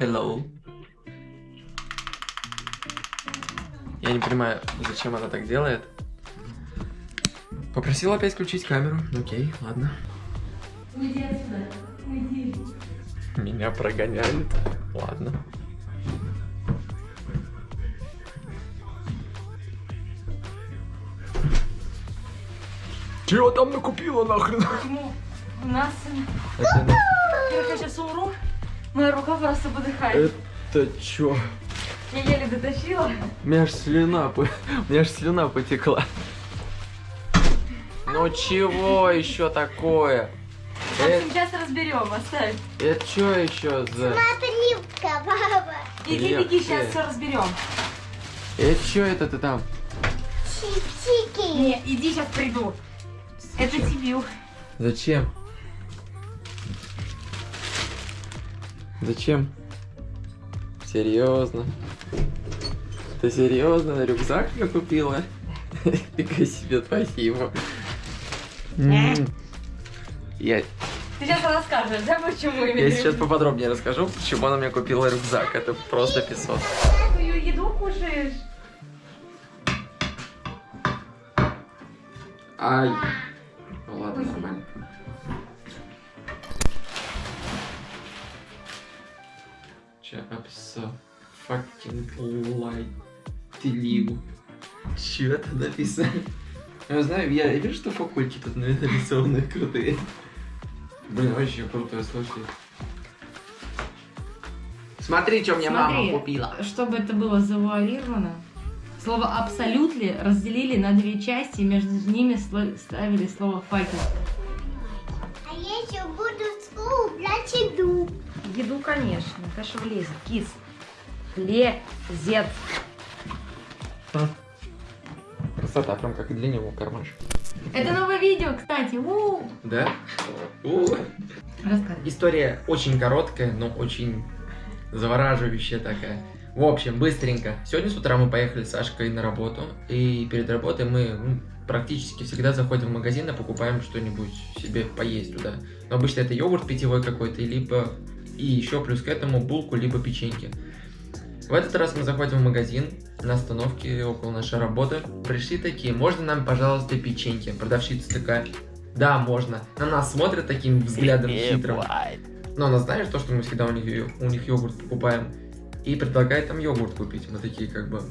Hello. Я не понимаю, зачем она так делает. Попросила опять включить камеру. Окей, ладно. Уйди отсюда. Уйди. Меня прогоняют. Ладно. Чего там накупила нахрен? Почему у нас... Я сейчас умру. Моя рука просто подыхает. это чё? Я еле дотащила. У меня аж слюна, по- у меня аж слюна потекла. Ну чего еще такое? В Это, общем, сейчас разберем, оставь. это что еще за... Сливка, баба. Иди, беги, сейчас все разберем. Это что это ты там? Чипсики. Не, иди, сейчас приду. Это тебе. Зачем? Зачем? Серьезно? Ты серьезно рюкзак мне купила? Фига себе, спасибо. Я, Ты сейчас расскажешь, да, почему я я сейчас поподробнее расскажу, почему она мне купила рюкзак. Это просто песок. Какую еду кушаешь? Ай. Ну ладно, нормально. Чапса fucking light лигу. Чё это написано? Я знаю, я вижу, что факульки тут нарисованы крутые. Блин, вообще круто, слушай. Смотри, что мне Смотри. мама купила. Чтобы это было завуалировано, слово абсолютли разделили на две части, и между ними сло- ставили слово факел. А я еще буду в школу брать еду. Еду, конечно, конечно, влезет. Кис. Лезет. Красота, прям как и для него кармашек. Это новое видео, кстати. У. Да? У. Рассказывай. История очень короткая, но очень завораживающая такая. В общем, быстренько. Сегодня с утра мы поехали с Сашкой на работу. И перед работой мы ну, практически всегда заходим в магазин и покупаем что-нибудь себе поесть туда. Но обычно это йогурт питьевой какой-то, либо и еще плюс к этому булку, либо печеньки. В этот раз мы заходим в магазин на остановке около нашей работы. Пришли такие, можно нам, пожалуйста, печеньки? Продавщица такая, да, можно. На нас смотрят таким взглядом хитрым. Но она знает то, что мы всегда у них, у них йогурт покупаем. И предлагает нам йогурт купить. Мы такие как бы,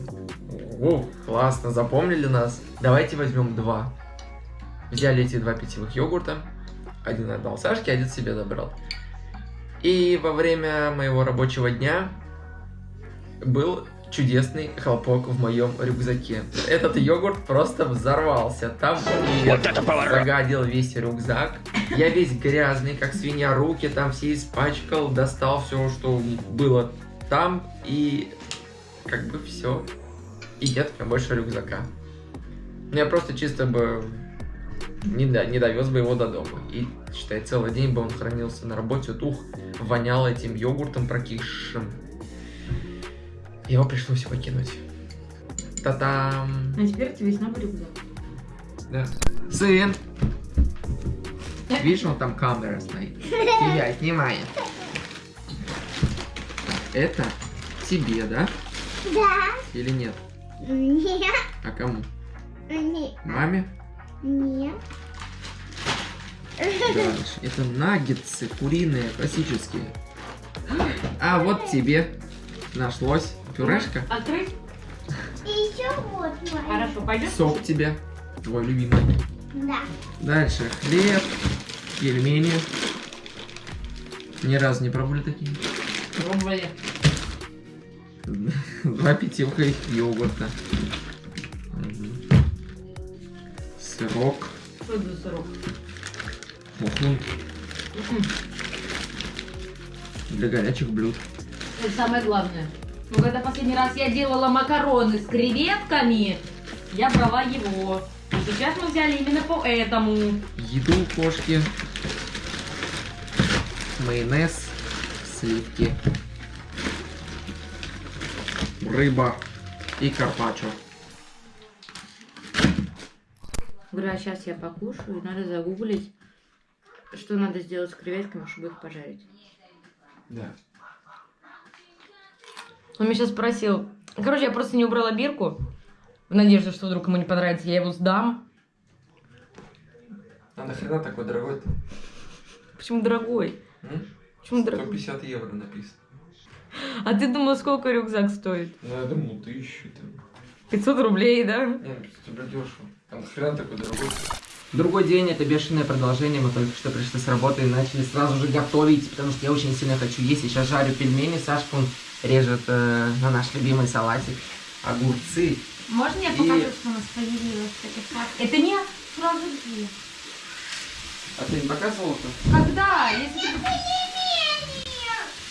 о, классно, запомнили нас. Давайте возьмем два. Взяли эти два питьевых йогурта. Один отдал Сашке, один себе забрал. И во время моего рабочего дня был чудесный хлопок в моем рюкзаке. Этот йогурт просто взорвался. Там вот загадил весь рюкзак. Я весь грязный, как свинья, руки там все испачкал, достал все, что было там, и как бы все. И нет у меня больше рюкзака. Ну, Я просто чисто бы не, до- не довез бы его до дома. И, считай, целый день бы он хранился на работе, вот ух, вонял этим йогуртом прокисшим. Его пришлось выкинуть. Та-там! А теперь весь новый рюкзак. Да. Сын! Видишь, он там камера стоит. Тебя снимает. Это тебе, да? Да. Или нет? Нет. А кому? Нет. Маме? Нет. Дальше. Это наггетсы куриные, классические. А вот тебе нашлось пюрешка. Открыть? И еще вот. Хорошо, пойдет? Сок тебе, твой любимый. Да. Дальше хлеб, пельмени. Ни разу не пробовали такие. Пробовали. Два питьевка йогурта. Сырок. Что это за сырок? Мухун. Для горячих блюд. Это самое главное. Ну, когда последний раз я делала макароны с креветками, я брала его. А сейчас мы взяли именно по этому. Еду кошки. Майонез. Сливки. Рыба. И карпаччо. Говорю, а сейчас я покушаю, и надо загуглить, что надо сделать с креветками, чтобы их пожарить. Да. Он меня сейчас спросил. Короче, я просто не убрала бирку. В надежде, что вдруг ему не понравится, я его сдам. А нахрена такой дорогой-то? Почему дорогой? М? Почему дорогой? 150 евро написано. А ты думал, сколько рюкзак стоит? Ну, я думал, тысячу там. 500 рублей, да? Не, ну, тебе дешево. А нахрена такой дорогой? Другой день, это бешеное продолжение. Мы только что пришли с работы и начали сразу же готовить, потому что я очень сильно хочу есть. Я сейчас жарю пельмени, Сашка он режет э, на наш любимый салатик огурцы. Можно я И- покажу, что у нас появилось? Это, как- это не сразу где? А ты не показывал это? Когда? Если ты...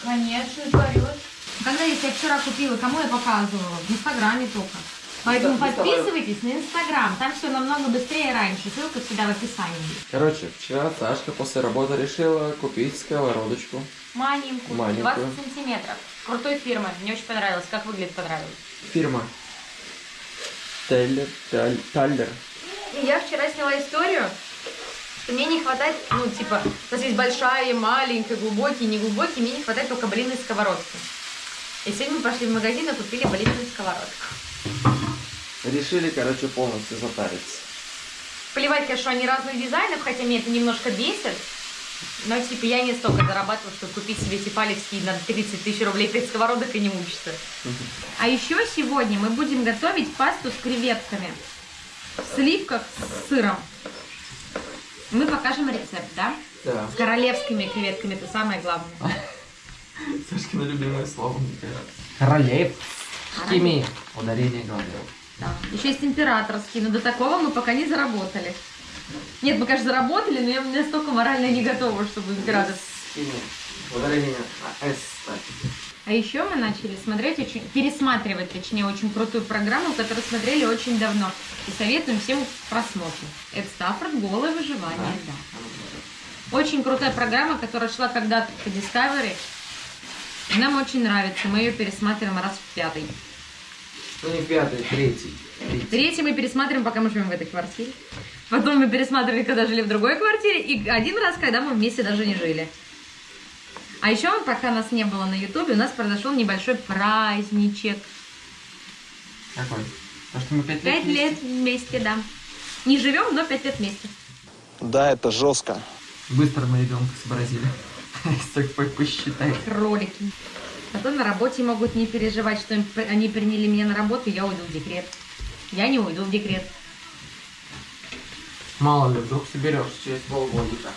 Конечно, порет. Когда, если я вчера купила, кому я показывала? В Инстаграме только. Поэтому подписывайтесь на Инстаграм. Там все намного быстрее и раньше. Ссылка всегда в описании. Короче, вчера Сашка после работы решила купить сковородочку. Маленькую, Маленькую. 20 сантиметров. Крутой фирмы. Мне очень понравилось. Как выглядит, понравилось. Фирма Теллер, Таль- Таллер. И я вчера сняла историю, что мне не хватает, ну, типа, у нас есть большая, маленькая, глубокий, неглубокий, мне не хватает только блинной сковородки. И сегодня мы пошли в магазин и купили блинную сковородку. Решили, короче, полностью затариться. Плевать, конечно, они разных дизайнов, хотя меня это немножко бесит. Но, типа, я не столько зарабатываю, чтобы купить себе тефалевские на 30 тысяч рублей 5 сковородок и не мучиться. А еще сегодня мы будем готовить пасту с креветками. В сливках с сыром. Мы покажем рецепт, да? Да. С королевскими креветками, это самое главное. Сашкина любимое слово, мне кажется. Королевскими. Ударение говорил. Да. Еще есть императорские, но до такого мы пока не заработали. Нет, мы, конечно, заработали, но я настолько морально не готова, чтобы император. Императорскими. Ударение на «с». ставь. А еще мы начали смотреть, очень, пересматривать, точнее, очень крутую программу, которую смотрели очень давно. И советуем всем к просмотру. Это Стаффорд «Голое выживание», да. Очень крутая программа, которая шла когда-то по Discovery. Нам очень нравится, мы ее пересматриваем раз в пятый. Ну не пятый, третий. Третий. Третий мы пересматриваем, пока мы живем в этой квартире. Потом мы пересматривали, когда жили в другой квартире. И один раз, когда мы вместе даже не жили. А еще, пока нас не было на Ютубе, у нас произошел небольшой праздничек. Какой? Потому что мы пять лет Пять лет вместе, да. Не живем, но пять лет вместе. Да, это жестко. Быстро мы ребенка сообразили. Если посчитать. Кролики. Потом на работе могут не переживать, что они приняли меня на работу, и я уйду в декрет. Я не уйду в декрет. Мало ли, вдруг соберешь через полгодика.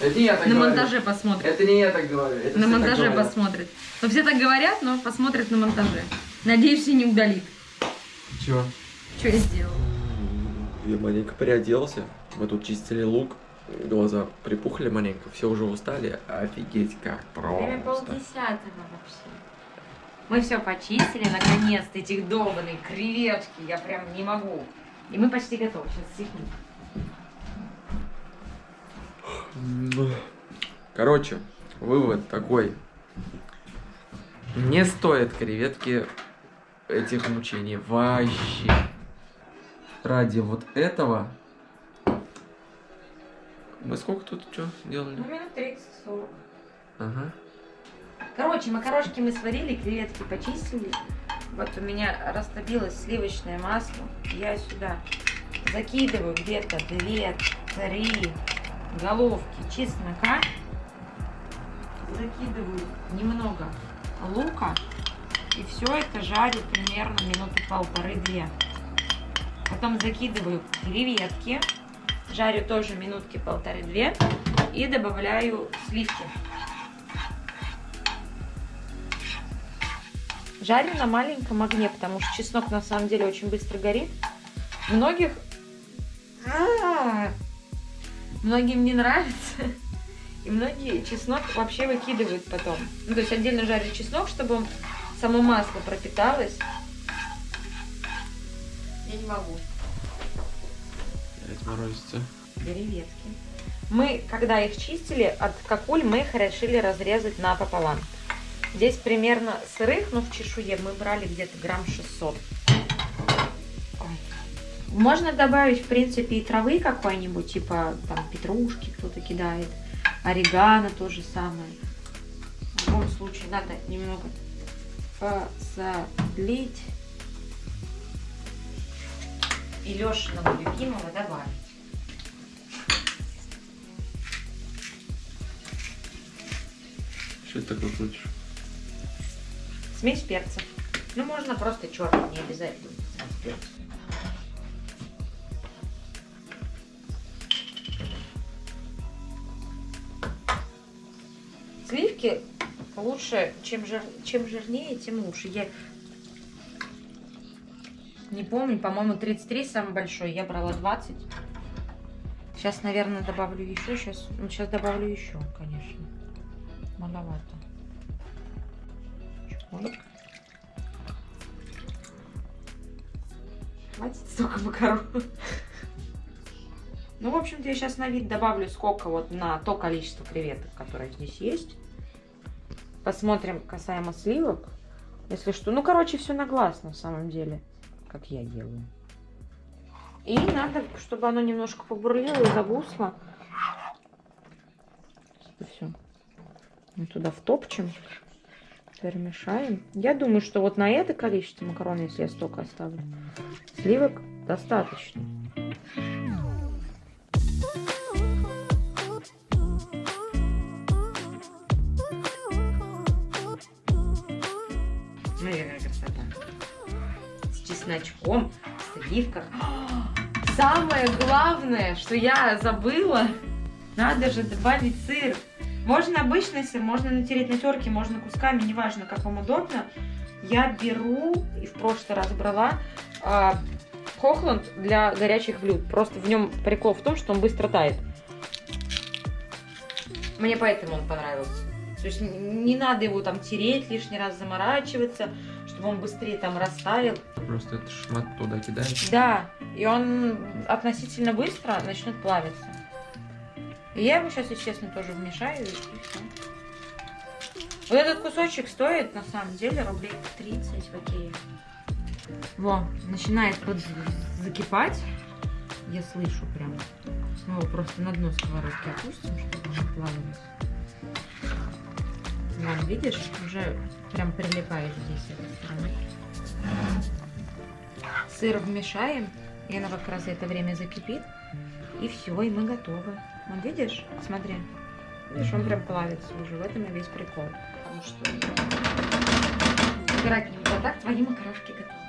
Это я так на говорю. монтаже посмотрят. Это не я так говорю. это На все монтаже говорят. посмотрят. Но все так говорят, но посмотрят на монтаже. Надеюсь, и не удалит. Чего? Что я сделала? Я маленько приоделся. Мы тут чистили лук. Глаза припухли маленько. Все уже устали. Офигеть, как Время просто. полдесятого вообще. Мы все почистили, наконец-то, этих долбанные креветки. Я прям не могу. И мы почти готовы. Сейчас секунду. Короче, вывод такой. Не стоит креветки этих мучений. Вообще. Ради вот этого... Мы сколько тут что делали? Ну, минут 30-40. Ага. Короче, макарошки мы сварили, креветки почистили. Вот у меня растобилось сливочное масло. Я сюда закидываю где-то 2-3 головки чеснока. Закидываю немного лука. И все это жарю примерно минуты полторы-две. Потом закидываю креветки. Жарю тоже минутки полторы-две. И добавляю сливки. Жарю на маленьком огне, потому что чеснок на самом деле очень быстро горит. Многих... А, Многим не нравится. И многие чеснок вообще выкидывают потом. Ну, то есть отдельно жарю чеснок, чтобы само масло пропиталось. Я не могу. Морозится. Креветки. Мы, когда их чистили, от какуль мы их решили разрезать напополам. Здесь примерно сырых, но в чешуе мы брали где-то грамм 600. Ой. Можно добавить, в принципе, и травы какой-нибудь, типа там петрушки кто-то кидает. Орегано то же самое. В любом случае надо немного посолить. И Лешиного любимого добавить. Что ты такое крутишь? Смесь перцев. Ну, можно просто черный, не обязательно. Сливки лучше, чем, жир, чем жирнее, тем лучше. Я не помню, по-моему, 33 самый большой, я брала 20. Сейчас, наверное, добавлю еще. Сейчас, ну, сейчас добавлю еще, конечно. Маловато. Чпоньк. Хватит столько макарон. Ну, в общем-то, я сейчас на вид добавлю сколько вот на то количество креветок, которое здесь есть. Посмотрим касаемо сливок. Если что. Ну, короче, все на глаз на самом деле, как я делаю. И надо, чтобы оно немножко побурлило и загусло. Все. Мы туда втопчем. Перемешаем. Я думаю, что вот на это количество макарон, если я столько оставлю, сливок достаточно. Чесночком, в сливках. Самое главное, что я забыла, надо же добавить сыр. Можно обычный сыр, можно натереть на терке, можно кусками, неважно, как вам удобно. Я беру, и в прошлый раз брала, а, Хохланд для горячих блюд. Просто в нем прикол в том, что он быстро тает. Мне поэтому он понравился. То есть не надо его там тереть, лишний раз заморачиваться, чтобы он быстрее там растаял. Просто это шмат туда кидаешь. Да, и он относительно быстро начнет плавиться. И я его сейчас, если честно, тоже вмешаю и. Вот этот кусочек стоит, на самом деле, рублей 30 в Икее. Во, начинает под закипать. Я слышу прям. Мы его просто на дно сковородки опустим, чтобы он плавилось. Вон, видишь, уже прям прилипает здесь. Сыр вмешаем, и она как раз это время закипит. И все, и мы готовы. Вон, видишь? Смотри. Видишь, он прям плавится уже. В этом и весь прикол. Потому что играть. А так твои макарошки готовы.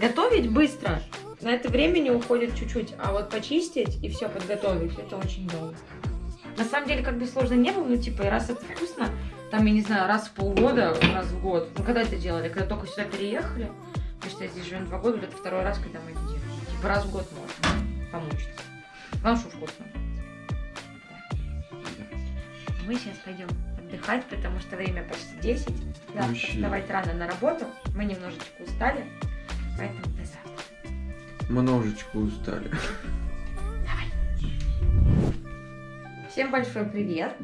Готовить быстро. На это времени уходит чуть-чуть. А вот почистить и все подготовить, это очень долго. На самом деле, как бы сложно не было, ну, типа, и раз это вкусно, там, я не знаю, раз в полгода, раз в год. Ну, когда это делали? Когда только сюда переехали? Потому что я здесь живем два года, вот это второй раз, когда мы это делаем. Типа, раз в год можно помучиться. Главное, что вкусно. Мы сейчас пойдем отдыхать, потому что время почти 10. Завтра Вообще. вставать рано на работу. Мы немножечко устали, поэтому до завтра. Множечко устали. Всем большой привет!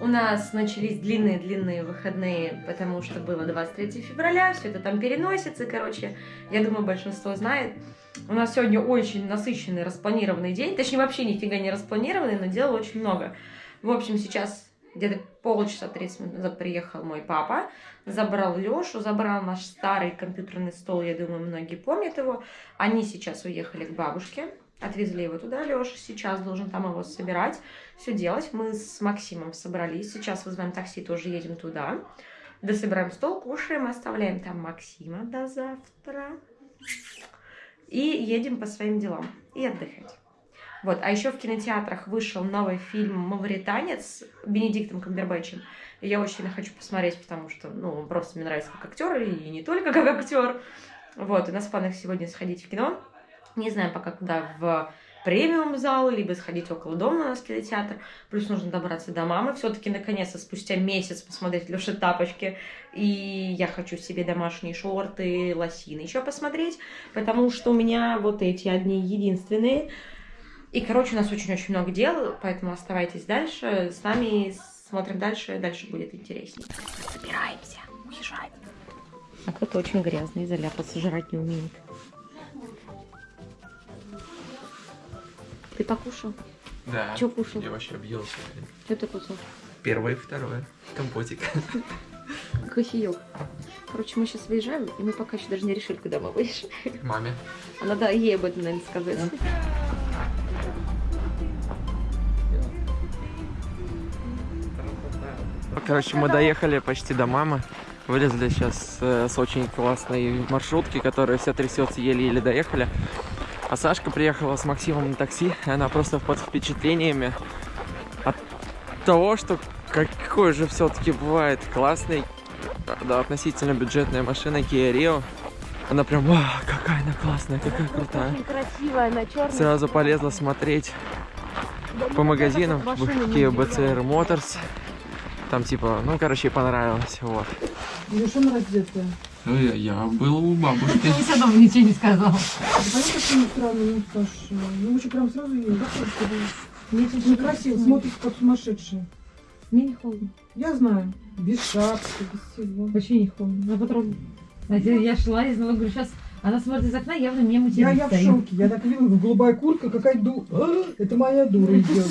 У нас начались длинные-длинные выходные, потому что было 23 февраля, все это там переносится, короче, я думаю, большинство знает. У нас сегодня очень насыщенный, распланированный день, точнее, вообще нифига не распланированный, но дела очень много. В общем, сейчас где-то полчаса 30 минут назад приехал мой папа, забрал Лешу, забрал наш старый компьютерный стол, я думаю, многие помнят его. Они сейчас уехали к бабушке, отвезли его туда, Леша сейчас должен там его собирать, все делать. Мы с Максимом собрались, сейчас вызываем такси, тоже едем туда. Дособираем стол, кушаем, оставляем там Максима до завтра. И едем по своим делам и отдыхать. Вот, а еще в кинотеатрах вышел новый фильм «Мавританец» с Бенедиктом Камбербэтчем. И я очень сильно хочу посмотреть, потому что, ну, просто мне нравится как актер, и не только как актер. Вот, у нас в планах сегодня сходить в кино. Не знаю пока куда, в премиум зал, либо сходить около дома у нас кинотеатр. Плюс нужно добраться до мамы. Все-таки наконец-то спустя месяц посмотреть Леши тапочки. И я хочу себе домашние шорты, лосины еще посмотреть, потому что у меня вот эти одни единственные. И, короче, у нас очень-очень много дел, поэтому оставайтесь дальше. С нами смотрим дальше, дальше будет интереснее. Собираемся, уезжаем. А кто-то очень грязный, заляпаться, жрать не умеет. Ты покушал? Да. Чё кушал? Я вообще объелся. Что ты кусал? Первое и второе. Компотик. Кофеек. Короче, мы сейчас выезжаем, и мы пока еще даже не решили, куда мы выезжаем. Маме. А надо ей об этом, наверное, сказать. Короче, мы доехали почти до мамы. Вылезли сейчас э, с очень классной маршрутки, которая вся трясется, еле-еле доехали. А Сашка приехала с Максимом на такси, и она просто под впечатлениями от того, что какой же все-таки бывает классный, да, относительно бюджетная машина Kia Rio. Она прям, «Вау, какая она классная, какая крутая. красивая, она черная. Сразу полезла смотреть по магазинам в Kia BCR Motors. Там типа, ну, короче, понравилось, вот. Совершенно раздетая. Я был у бабушки. Ты все равно ничего не сказал. Да понятно, что не странно, ну, Саш, ну, лучше прям сразу ее, Мне чуть некрасиво, как сумасшедшая. Мне не холодно. Я знаю, без шапки, без всего. Вообще не холодно. А потом... Я шла и знала, говорю, сейчас она смотрит из окна, явно мне Я, материт я в шоке, я так видела, голубая куртка, какая ду... А, Это моя дура идет.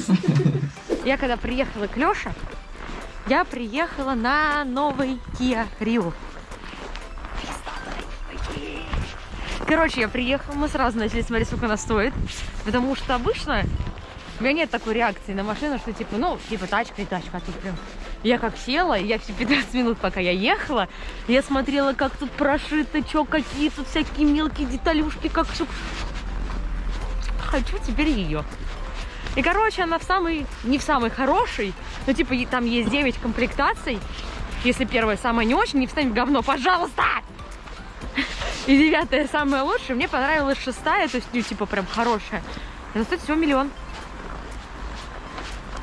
Я когда приехала к Лёше, я приехала на новый Kia Rio. Короче, я приехала, мы сразу начали смотреть, сколько она стоит. Потому что обычно у меня нет такой реакции на машину, что типа, ну, типа тачка и тачка, а тут прям... Я как села, я все 15 минут, пока я ехала, я смотрела, как тут прошито, что какие тут всякие мелкие деталюшки, как все... Хочу теперь ее. И, короче, она в самый, не в самый хороший, но, типа, там есть 9 комплектаций. Если первая самая не очень, не встань в говно, пожалуйста! И девятая самая лучшая. Мне понравилась шестая, то есть, ну, типа, прям хорошая. Она стоит всего миллион.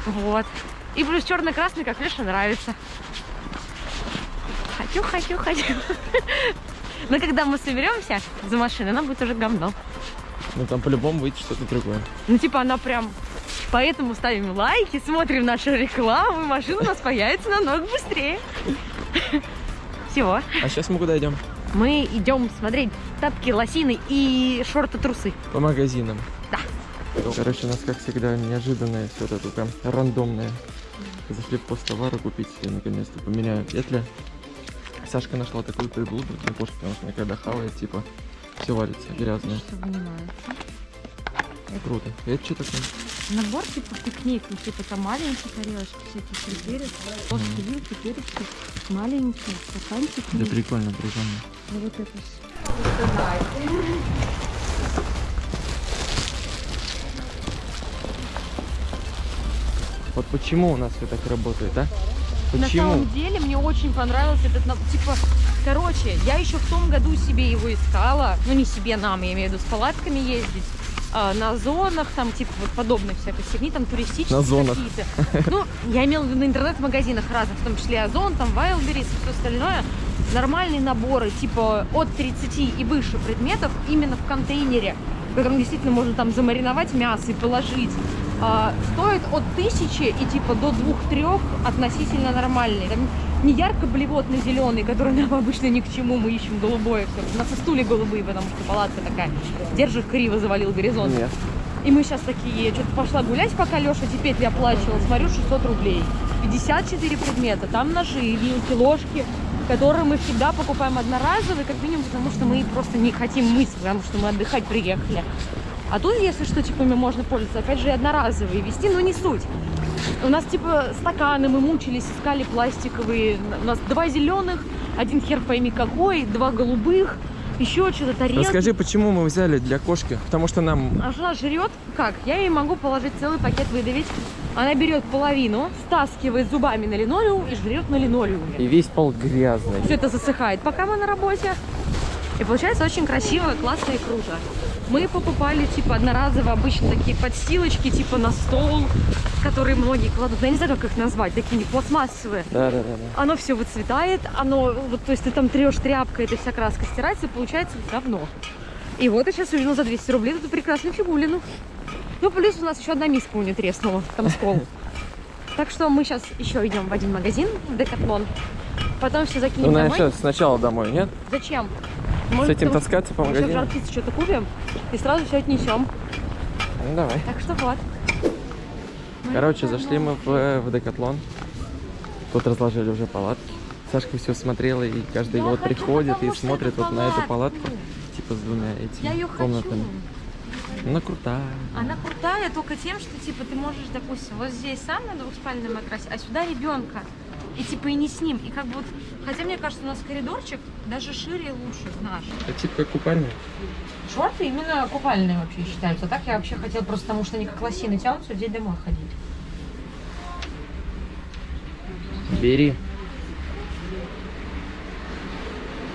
Вот. И плюс черно-красный, как Леша, нравится. Хочу, хочу, хочу. Но когда мы соберемся за машиной, она будет уже говно. Ну там по-любому выйдет что-то другое. Ну, типа, она прям... Поэтому ставим лайки, смотрим нашу рекламу, и машина у нас появится намного быстрее. Всего. А сейчас мы куда идем? Мы идем смотреть тапки, лосины и шорты-трусы. По магазинам. Да. Короче, у нас, как всегда, неожиданное все это прям рандомное. Зашли в посттовары купить себе наконец-то поменяю петли. Сашка нашла такую приблуду для кошки, потому что она когда хавает, типа, все валится грязное. Вынимается. Круто. Это что такое? Набор типа пикник, ну типа там маленькие тарелочки, всякие перец, ложки, вилки, перечки, маленькие стаканчики. Да прикольно, прикольно. Ну, вот это. Вот почему у нас все так работает, а? На Почему? самом деле мне очень понравился этот. Типа, короче, я еще в том году себе его искала. Ну, не себе, нам, я имею в виду, с палатками ездить. а, на зонах, там, типа, вот подобной всякой фигни, там, туристические На какие-то. Ну, я имела в виду на интернет-магазинах разных, в том числе Озон, там, Wildberries и все остальное. Нормальные наборы, типа, от 30 и выше предметов именно в контейнере, в котором действительно можно там замариновать мясо и положить. а, стоит от тысячи и типа до двух-трех относительно нормальные. Там не ярко-блевотный зеленый, который нам обычно ни к чему, мы ищем голубое все. У нас и стулья голубые, потому что палатка такая. Держит криво, завалил горизонт. Нет. И мы сейчас такие, что-то пошла гулять, пока Леша эти петли оплачивал, смотрю, 600 рублей. 54 предмета, там ножи, вилки, ложки, которые мы всегда покупаем одноразовые, как минимум, потому что мы просто не хотим мыть, потому что мы отдыхать приехали. А тут, если что, типа, можно пользоваться, опять же, и одноразовые вести, но не суть. У нас, типа, стаканы, мы мучились, искали пластиковые. У нас два зеленых, один хер пойми какой, два голубых, еще что-то тарелки. Расскажи, почему мы взяли для кошки? Потому что нам... А жена жрет как? Я ей могу положить целый пакет выдавить. Она берет половину, стаскивает зубами на линолеум и жрет на линолеуме. И весь пол грязный. Все это засыхает, пока мы на работе. И получается очень красиво, классно и круто. Мы покупали, типа, одноразово обычно такие подстилочки, типа, на стол, которые многие кладут. Я не знаю, как их назвать, такие пластмассовые. Да, да, да, да. Оно все выцветает, оно, вот, то есть ты там трешь тряпкой, эта вся краска стирается, получается говно. И вот я сейчас увидела за 200 рублей эту прекрасную фигулину. Ну, плюс у нас еще одна миска у нее треснула, там скол. Так что мы сейчас еще идем в один магазин, в Декатлон. Потом все закинем Ну, домой. наверное, сначала домой, нет? Зачем? С этим таскаться по Еще в магазину? что-то купим и сразу все отнесем. Ну, давай. Так что вот. Короче, зашли мы в, в Декатлон. Тут разложили уже палатки. Сашка все смотрела и каждый Я хочу, приходит и смотрит вот на эту палатку. Типа с двумя этими ее хочу. Она крутая. Она крутая только тем, что типа ты можешь, допустим, вот здесь сам на двухспальном матрасе, а сюда ребенка. И типа и не с ним. И как бы вот, хотя мне кажется, у нас коридорчик даже шире и лучше наш. Это типа как купальня. Шорты именно купальные вообще считаются. А так я вообще хотела просто потому, что они как лосины тянутся, здесь домой ходить. Бери.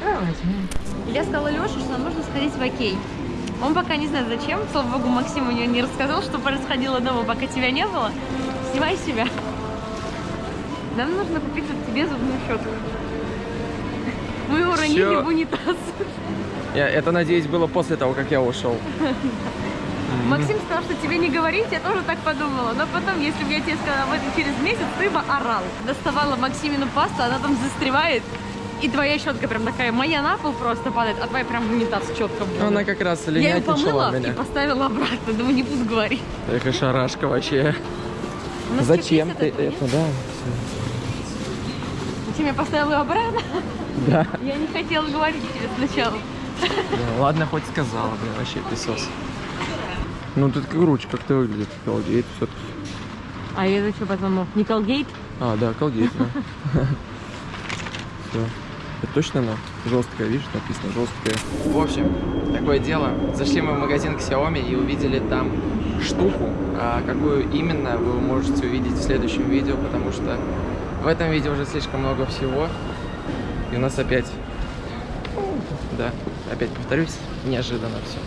Давай возьмем. Я сказала Леше, что нам нужно сходить в Окей. Он пока не знает зачем. Слава богу, Максим мне не рассказал, что происходило дома, пока тебя не было. Снимай себя. Нам нужно купить вот тебе зубную щетку. Мы уронили Чё? в унитаз. Я, это, надеюсь, было после того, как я ушел. Максим сказал, что тебе не говорить, я тоже так подумала. Но потом, если бы я тебе сказала об этом через месяц, ты бы орал. Доставала Максимину пасту, она там застревает. И твоя щетка прям такая, моя на пол просто падает, а твоя прям в унитаз четко Ну, Она как раз Я ее помыла и поставила обратно, думаю, не буду говорить. Эх, и шарашка вообще. Зачем ты этот, это, да? Зачем я поставила ее обратно? Да. Я не хотела говорить тебе сначала. Да, Ладно, хоть сказала, блин, вообще песос. Ну, тут круче как-то выглядит. Колгейт все-таки. А это что потом? Не Колгейт? А, да, колгейт, да. Все. Это точно она? Жесткая, видишь, написано жесткая. В общем, такое дело. Зашли мы в магазин Xiaomi и увидели там штуку. А какую именно вы можете увидеть в следующем видео, потому что в этом видео уже слишком много всего. И у нас опять, да, опять повторюсь, неожиданно все.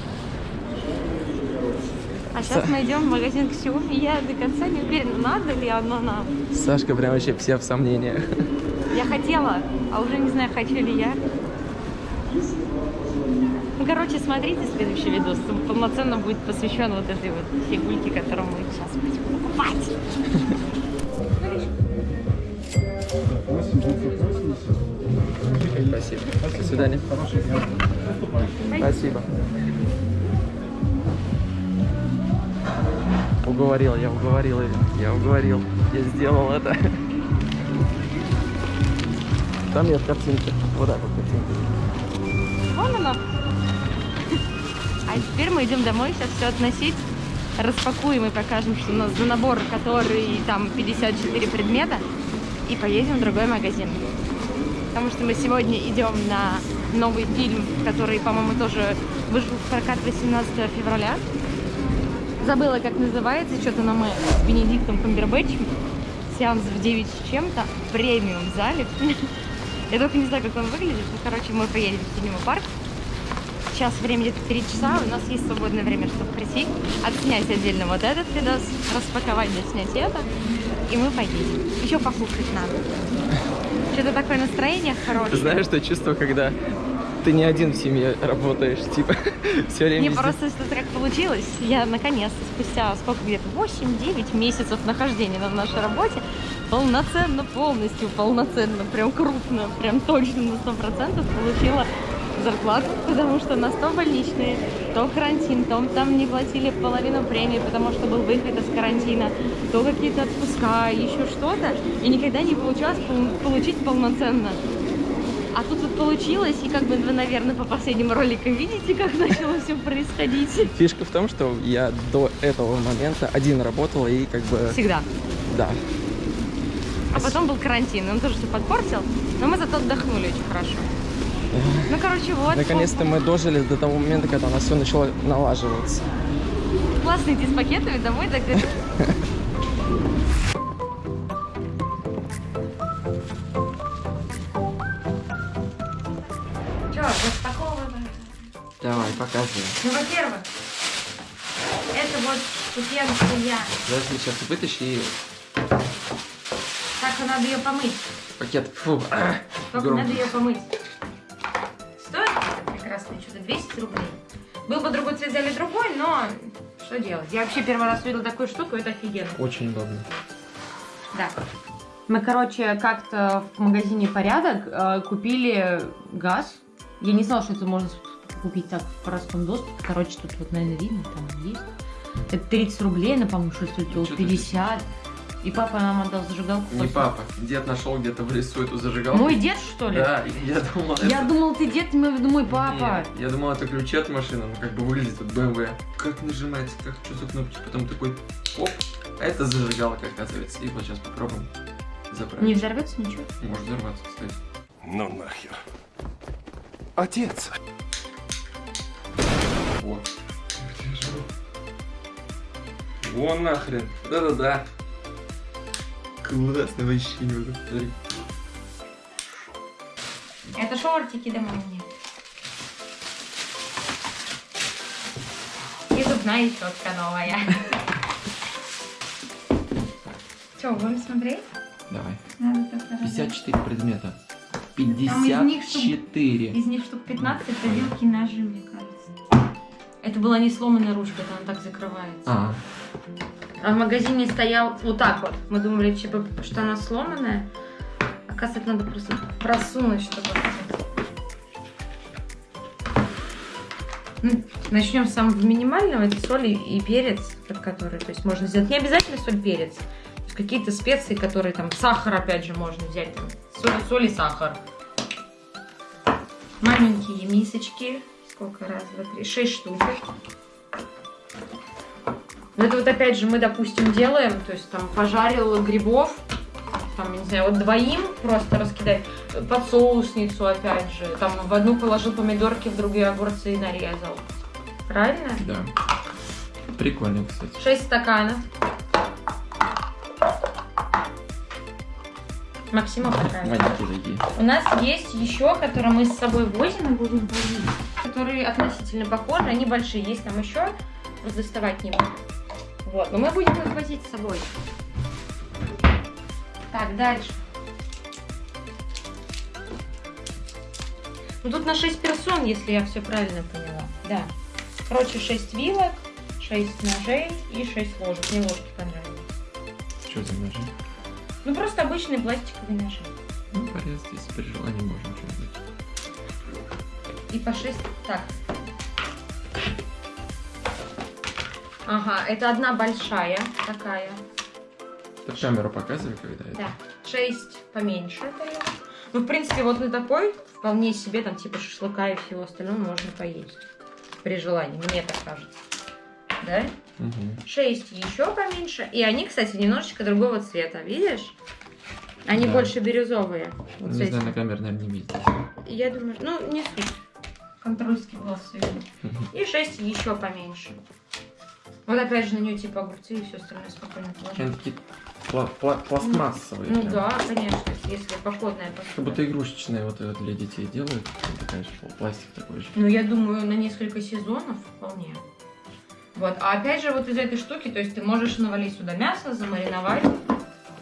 А сейчас мы идем в магазин Xiaomi, и я до конца не уверена, надо ли оно нам. Сашка прям вообще все в сомнениях. Я хотела, а уже не знаю, хочу ли я. Ну, короче, смотрите следующий видос. Он полноценно будет посвящен вот этой вот фигульке, которую мы сейчас будем покупать. Спасибо. До свидания. Спасибо. Уговорил, я уговорил. Я уговорил. Я сделал это. Там нет картинки. Вот так вот картинка. Вон оно. А теперь мы идем домой, сейчас все относить. Распакуем и покажем, что у нас за набор, который там 54 предмета. И поедем в другой магазин. Потому что мы сегодня идем на новый фильм, который, по-моему, тоже вышел в прокат 18 февраля. Забыла, как называется, что-то на мы с Бенедиктом Камбербэтчем. Сеанс в 9 с чем-то, премиум зале. Я только не знаю, как он выглядит. Ну, короче, мы поедем в Синема парк. Сейчас время где-то 3 часа, у нас есть свободное время, чтобы прийти, отснять отдельно вот этот видос, распаковать, доснять это, и мы поедем. Еще покушать надо. Что-то такое настроение хорошее. знаешь, что чувство, когда ты не один в семье работаешь, типа, все время Мне просто что-то как получилось. Я наконец-то спустя сколько где-то 8-9 месяцев нахождения на нашей работе полноценно, полностью полноценно, прям крупно, прям точно на 100% получила зарплату, потому что на 100 больничные, то карантин, то там не платили половину премии, потому что был выход из карантина, то какие-то отпуска, еще что-то, и никогда не получалось пол- получить полноценно. А тут вот получилось, и как бы вы, наверное, по последним роликам видите, как начало все происходить. Фишка в том, что я до этого момента один работал и как бы, Всегда. да. А потом был карантин, он тоже все подпортил, но мы зато отдохнули очень хорошо. Ну, короче, вот. Наконец-то мы дожили до того момента, когда у нас все начало налаживаться. Классно идти с пакетами домой, так показывай. Ну, во-первых, это вот штукенция. Подожди, сейчас вытащи и Так надо ее помыть. пакет. Фу. а, Только громко. надо ее помыть. Стоит это прекрасное чудо 200 рублей. Был бы другой цвет, взяли другой, но что делать? Я вообще первый раз увидела такую штуку, это офигенно. Очень удобно. Да. Мы, короче, как-то в магазине «Порядок» э, купили газ. Я не знала, что это можно купить так в простом доступе. Короче, тут вот, наверное, видно, там есть. Это 30 рублей, она, по-моему, что ты 50. И папа нам отдал зажигалку. Не после- папа. Дед нашел где-то в лесу эту зажигалку. Мой дед, что ли? Да, я думал, Я это... думал, ты дед, имел в виду мой папа. Нет, я думал, это ключи от машины, ну как бы выглядит вот BMW. Как нажимается, как что за кнопочка, потом такой оп, а это зажигалка, оказывается. И вот сейчас попробуем заправить. Не взорвется ничего? Может взорваться, кстати. Ну нахер. Отец. Вот. Вон нахрен. Да-да-да. Классно вообще не могу. Смотри. Это шортики домой мне. И зубная щетка новая. Че, будем смотреть? Давай. Надо так 54 предмета. из них штук- 54. Из них штук 15 это вилки ножи, мне кажется. Это была не сломанная ручка, это она так закрывается. А, А в магазине стоял вот так вот. Мы думали, типа, что она сломанная. Оказывается, надо просто просунуть, чтобы... Ну, Начнем с самого минимального. Это соль и, перец, который, то есть можно сделать. Не обязательно соль, перец. Какие-то специи, которые там, сахар опять же можно взять. Там, соль, соль и сахар. Маленькие мисочки. Сколько? Раз, два, три. Шесть штучек. Ну, это вот опять же мы, допустим, делаем, то есть там пожарил грибов, там, не знаю, вот двоим просто раскидать, под соусницу опять же, там в одну положил помидорки, в другие огурцы и нарезал. Правильно? да. Прикольно, кстати. 6 стаканов. Максима понравилось. У нас есть еще, которые мы с собой возим и будем возить, которые относительно похожи, они большие. Есть там еще, вот доставать не буду. Вот, но мы будем их возить с собой. Так, дальше. Ну тут на 6 персон, если я все правильно поняла. Да. Короче, 6 вилок, 6 ножей и 6 ложек. Мне ложки понравились. Что за ножи? Ну просто обычные пластиковые ножи. Ну, порезать, если при желании можем что-нибудь. И по 6. Так. Ага, это одна большая такая. Ты камеру показывай, когда это. Да. 6 поменьше. Ну, в принципе, вот на такой вполне себе там типа шашлыка и всего остального можно поесть. При желании, мне так кажется. Да? Угу. 6 еще поменьше. И они, кстати, немножечко другого цвета, видишь? Они Да. больше бирюзовые. Вот Не знаю, на камере, наверное, не видите. Я думаю, ну, не суть. Контрольский глаз. И 6 еще поменьше. Вот опять же на нее типа огурцы и все остальное спокойно Они положить. такие пла- пла- пластмассовые. Ну прям. да, конечно, если походная Как посуда. будто игрушечные вот это для детей делают. Ну, Такая же пла- пластик такой же. Ну, я думаю, на несколько сезонов вполне. Вот, а опять же, вот из этой штуки, то есть ты можешь навалить сюда мясо, замариновать,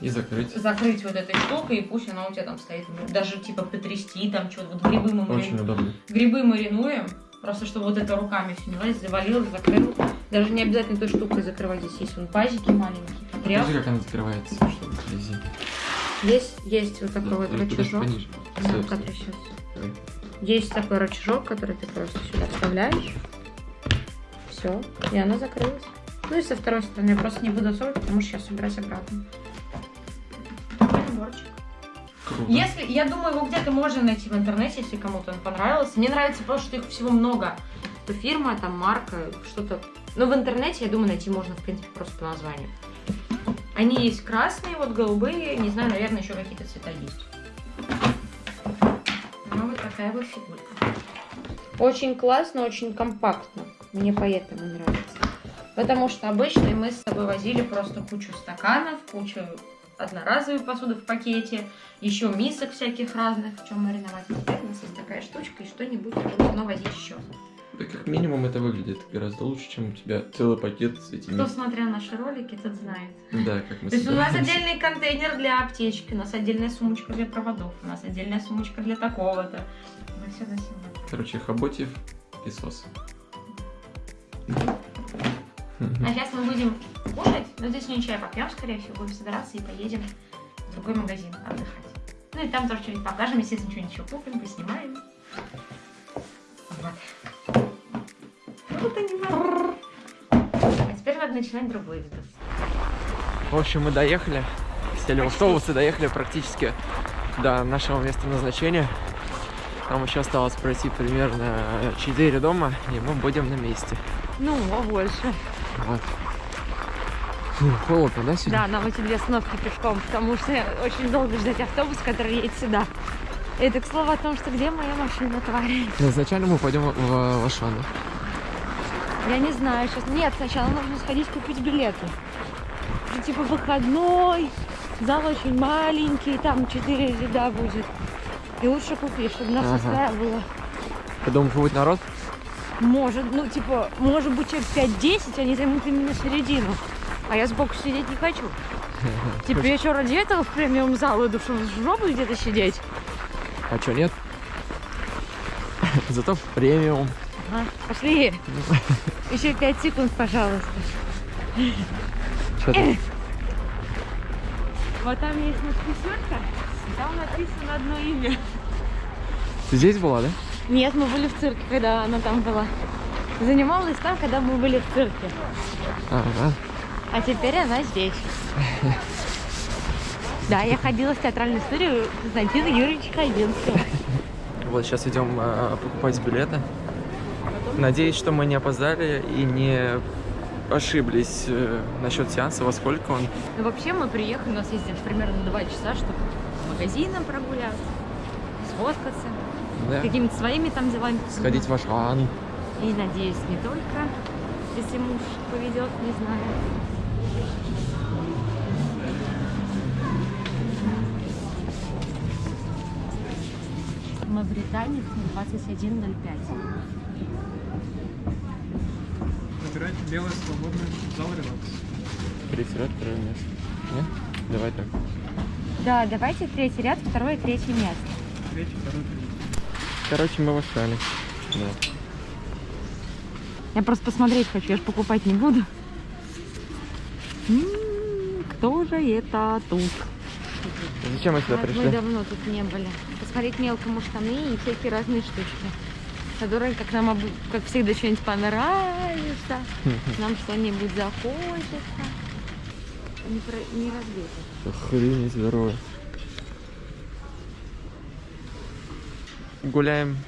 И закрыть. закрыть вот этой штукой, и пусть она у тебя там стоит. Даже типа потрясти, там что-то, вот грибы мы, Очень удобно. грибы маринуем, просто чтобы вот это руками все не лазить, завалил, закрыл. Даже не обязательно той штукой закрывать, здесь есть вон пазики маленькие, потряс. Покажи, как она закрывается, чтобы вблизи. Есть, есть вот такой вот Да, только рычажок. пониже. Да, который сейчас. Есть такой рычажок, который ты просто сюда вставляешь. Все, и она закрылась. Ну и со второй стороны я просто не буду засовывать, потому что сейчас убирать обратно. Наборчик. Круто. Если, я думаю, его где-то можно найти в интернете, если кому-то он понравился. Мне нравится просто, что их всего много. То фирма, там марка, что-то. Но в интернете, я думаю, найти можно, в принципе, просто по названию. Они есть красные, вот голубые, не знаю, наверное, еще какие-то цвета есть. Ну, вот такая вот фигурка. Очень классно, очень компактно. Мне поэтому нравится. Потому что обычно мы с собой возили просто кучу стаканов, кучу одноразовой посуды в пакете, еще мисок всяких разных, в чем мариновать. А Теперь у нас есть такая штучка, и что-нибудь нужно возить еще. Да как минимум это выглядит гораздо лучше, чем у тебя целый пакет с этими... Кто смотрел наши ролики, тот знает. Да, как мы То есть у нас отдельный контейнер для аптечки, у нас отдельная сумочка для проводов, у нас отдельная сумочка для такого-то. Мы все носим. Короче, Хоботьев и сос. А сейчас мы будем кушать, но здесь не чай попьем, скорее всего, будем собираться и поедем в другой магазин отдыхать. Ну и там тоже что-нибудь покажем, естественно, что-нибудь еще купим, поснимаем. Вот. Вот они. А теперь надо начинать другой видос. В общем, мы доехали, сели в автобус и доехали практически до нашего места назначения. Нам еще осталось пройти примерно 4 дома, и мы будем на месте. Ну, а больше. Вот. Фу, холодно, да, сегодня? Да, нам эти две остановки пешком, потому что очень долго ждать автобус, который едет сюда. Это к слову о том, что где моя машина, тварь? Изначально мы пойдем в Вашан. Я не знаю сейчас. Нет, сначала нужно сходить купить билеты. Ну, типа выходной, зал очень маленький, там 4 ряда будет. И лучше купить, чтобы нас Ага. устраивало. Ты думаешь, будет народ? Может, ну типа, может быть человек 5-10, они займут именно середину. А я сбоку сидеть не хочу. Типа я что, ради этого в премиум зал иду, чтобы в жопу где-то сидеть? А что, нет? Зато в премиум. Ага, пошли. Еще 5 секунд, пожалуйста. Что ты? Вот там есть надписерка, там написано одно имя. Ты здесь была, да? Нет, мы были в цирке, когда она там была. Занималась там, когда мы были в цирке. Ага. А теперь она здесь. Да, я ходила в театральную студию Константина Юрьевича Хабенского. Вот сейчас идем э, покупать билеты. Надеюсь, что мы не опоздали и не ошиблись э, насчет сеанса, во сколько он. Ну, вообще мы приехали, у нас есть примерно два часа, чтобы по магазинам прогуляться, сфоткаться, Да. какими-то своими там делами. Сходить в Ашан. И надеюсь, не только, если муж поведет, не знаю. Мавританец 2105. Выбирайте белое свободное зал релакс. Третий ряд, второе место. Нет? Давай так. Да, давайте третий ряд, второе и третье место. Третий, второй, третий. Короче, мы в Ашане. Да. Я просто посмотреть хочу, я же покупать не буду. М, Кто же это тут? Зачем мы сюда Мы пришли? давно тут не были. Посмотреть мелкому штаны и всякие разные штучки. Которые, как нам, как всегда, что-нибудь понравится. Нам что-нибудь захочется. Не, про... не разбито. Охренеть здорово. Гуляем,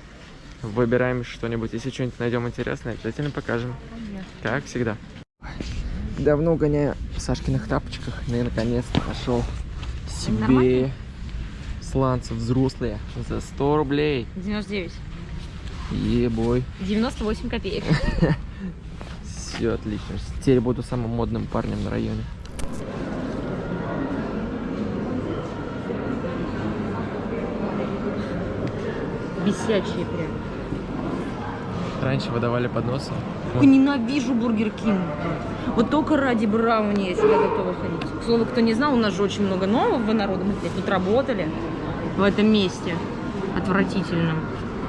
выбираем что-нибудь. Если что-нибудь найдем интересное, обязательно покажем. Как всегда. Давно гоняю в Сашкиных тапочках, и наконец-то нашел себе Нормально? сланцы взрослые за 100 рублей. 99. Ебой. 98 копеек. Все отлично. Теперь буду самым модным парнем на районе. Бесячие прям. Раньше выдавали подносы. Ой, Ненавижу Бургер Кинг. Вот только ради брауни я себя готова ходить. К слову, кто не знал, у нас же очень много нового народа. Мы тут работали в этом месте. Отвратительном.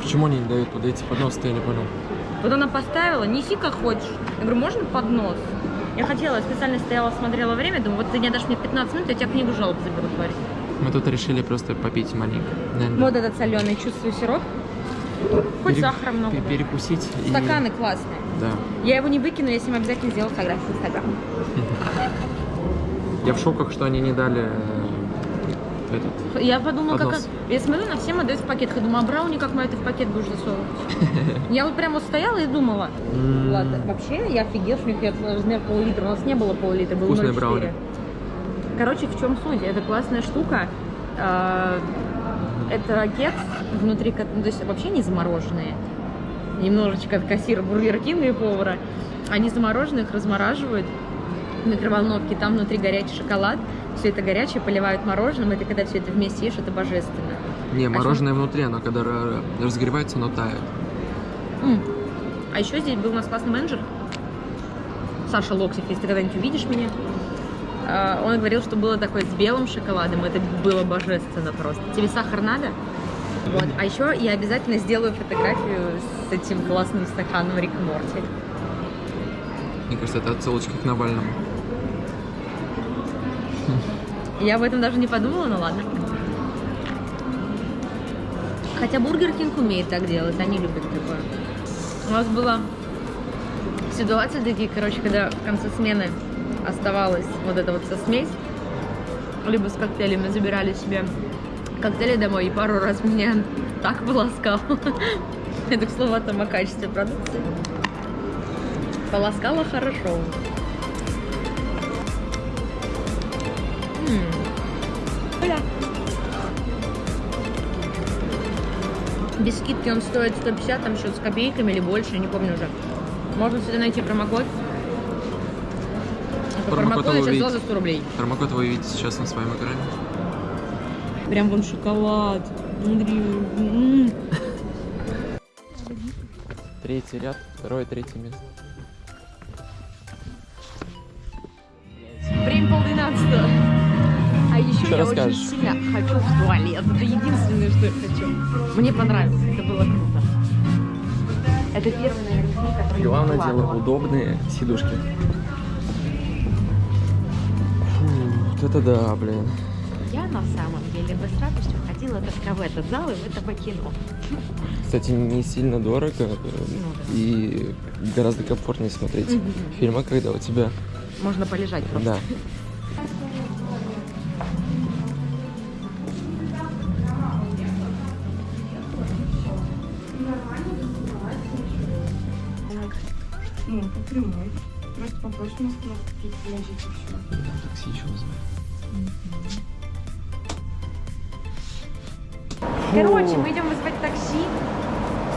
Почему они не дают туда эти подносы, я не понял. Вот она поставила, неси как хочешь. Я говорю, можно поднос? Я хотела, я специально стояла, смотрела время, думаю, вот ты не дашь мне 15 минут, я тебя книгу жалоб заберу, тварь. Мы тут решили просто попить маленько. Наверное, Вот этот соленый, чувствую сироп. Хоть пере- сахара много. Перекусить. и- Стаканы классные. Да. Я его не выкину, я с ним обязательно сделаю фотографию в Инстаграм. Я в шоках, что они не дали э, этот. Я подумала, как... Я смотрю, на всем отдают в пакетах. Я думаю, а брауни как мы это в пакет будешь засовывать? Я вот прям вот стояла и думала. Ладно, вообще я офигел, что у них размер пол-литра. У нас не было пол-литра, было Вкусные 0,4. брауни. Короче, в чем суть? Это классная штука. А, Это кекс внутри, ну, то есть вообще не замороженные. Немножечко от кассира Бургер Кинга и повара. Они замороженные, их размораживают в микроволновке, там внутри горячий шоколад, все это горячее поливают мороженым, это когда все это вместе ешь, это божественно. Не, мороженое внутри, оно когда ра- разогревается, оно тает. А еще здесь был у нас классный менеджер, Саша Локсев, если ты когда-нибудь увидишь меня. А, Он говорил, что было такое с белым шоколадом, это было божественно просто. Тебе сахар надо? Вот. А еще я обязательно сделаю фотографию с этим классным стаканом Рик Морти. Мне кажется, это отсылочка к Навальному. Я об этом даже не подумала, но ладно. Хотя Бургер Кинг умеет так делать, они любят такое. У нас было ситуации такие, короче, когда в конце смены оставалась вот эта вот вся смесь, либо с коктейлями забирали себе коктейли домой, и пару раз меня так полоскал. Это, к слову, о том, о качестве продукции. Полоскала хорошо. Бля. Без скидки он стоит 150, там счет с копейками или больше, не помню уже. Можно сюда найти промокод. По Промокод промокоду вы сейчас за 100 рублей. Промокод вы видите сейчас на своем экране. Прям вон шоколад. М. Третий ряд, второе, третье место. Время полдвенадцатого. А еще Что я расскажешь? очень сильно хочу в туалет. Это единственное, что я хочу. Мне понравилось, это было круто. Это первый, наверное, который Главное дело удобные сидушки. Вот это да, блин. Я на самом деле бы с радостью ходила только в этот зал и в это кино. Кстати, не сильно дорого э, да. и гораздо комфортнее смотреть Мгм. фильмы, когда у тебя... Можно полежать просто. Да. Ну, по прямой. Просто попросим нас куда-то тут положить и все. Такси еще вызывай. Короче, мы идем вызвать такси.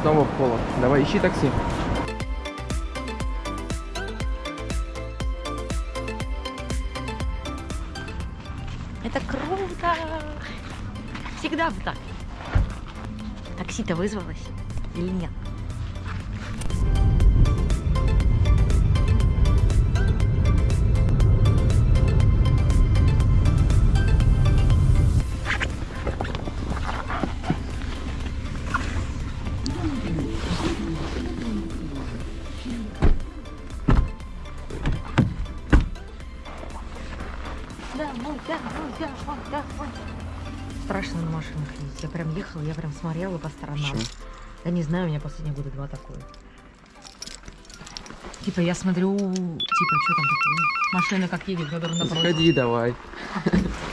Снова в холод. Давай, ищи такси. Это круто! Всегда бы так. Такси-то вызвалось или нет? Ехала, я прям смотрела по сторонам. Почему? Да не знаю, у меня последние года два такое. Типа я смотрю, типа, что там такое? Машина как едет, которая напротив. Сходи давай.